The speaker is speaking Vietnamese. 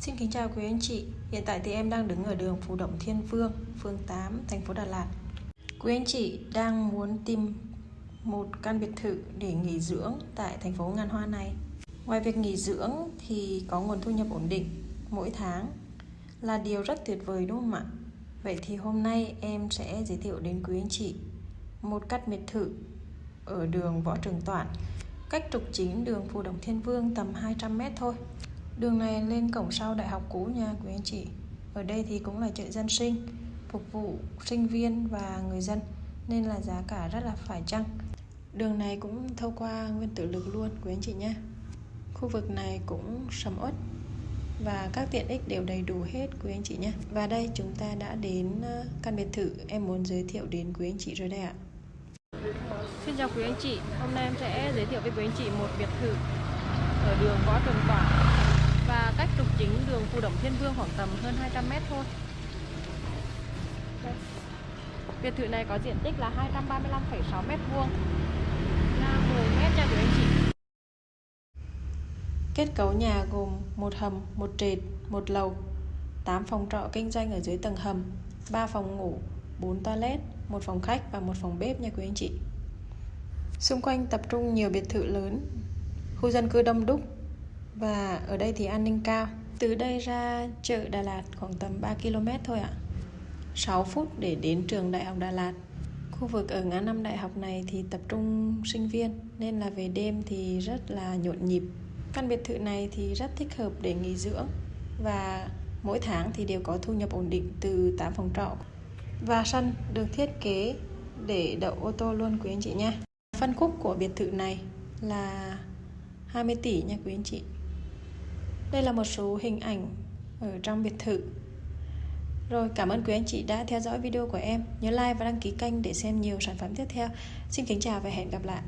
Xin kính chào quý anh chị. Hiện tại thì em đang đứng ở đường Phú Động Thiên Vương, phường 8, thành phố Đà Lạt. Quý anh chị đang muốn tìm một căn biệt thự để nghỉ dưỡng tại thành phố Ngàn Hoa này. Ngoài việc nghỉ dưỡng thì có nguồn thu nhập ổn định mỗi tháng là điều rất tuyệt vời đúng không ạ? Vậy thì hôm nay em sẽ giới thiệu đến quý anh chị một căn biệt thự ở đường Võ Trường Toản cách trục chính đường Phù Đồng Thiên Vương tầm 200m thôi. Đường này lên cổng sau đại học cũ nha quý anh chị. Ở đây thì cũng là chợ dân sinh Phục vụ sinh viên và người dân Nên là giá cả rất là phải chăng. Đường này cũng thâu qua nguyên tử lực luôn quý anh chị nhé. Khu vực này cũng sầm uất và các tiện ích đều đầy đủ hết quý anh chị nhé. Và đây chúng ta đã đến ờ, căn biệt thự em muốn giới thiệu đến quý anh chị rồi đây ạ. Xin chào quý anh chị, hôm nay em sẽ giới thiệu với quý anh chị một biệt thự ở đường Võ Trường Toản cách trục chính đường Phù Động Thiên Vương khoảng tầm hơn 200 mét thôi. Đây. Biệt thự này có diện tích là 235,6 mét vuông, là 10 mét nha quý anh chị. Kết cấu nhà gồm một hầm, một trệt, một lầu, 8 phòng trọ kinh doanh ở dưới tầng hầm, 3 phòng ngủ, 4 toilet, một phòng khách và một phòng bếp nha quý anh chị. Xung quanh tập trung nhiều biệt thự lớn, khu dân cư đông đúc và ở đây thì an ninh cao. Từ đây ra chợ Đà Lạt khoảng tầm 3 km thôi ạ. 6 phút để đến trường Đại học Đà Lạt. Khu vực ở ngã năm đại học này thì tập trung sinh viên nên là về đêm thì rất là nhộn nhịp. Căn biệt thự này thì rất thích hợp để nghỉ dưỡng và mỗi tháng thì đều có thu nhập ổn định từ 8 phòng trọ. Và sân được thiết kế để đậu ô tô luôn quý anh chị nha. Phân khúc của biệt thự này là 20 tỷ nha quý anh chị. Đây là một số hình ảnh ở trong biệt thự. Rồi, cảm ơn quý anh chị đã theo dõi video của em. Nhớ like và đăng ký kênh để xem nhiều sản phẩm tiếp theo. Xin kính chào và hẹn gặp lại.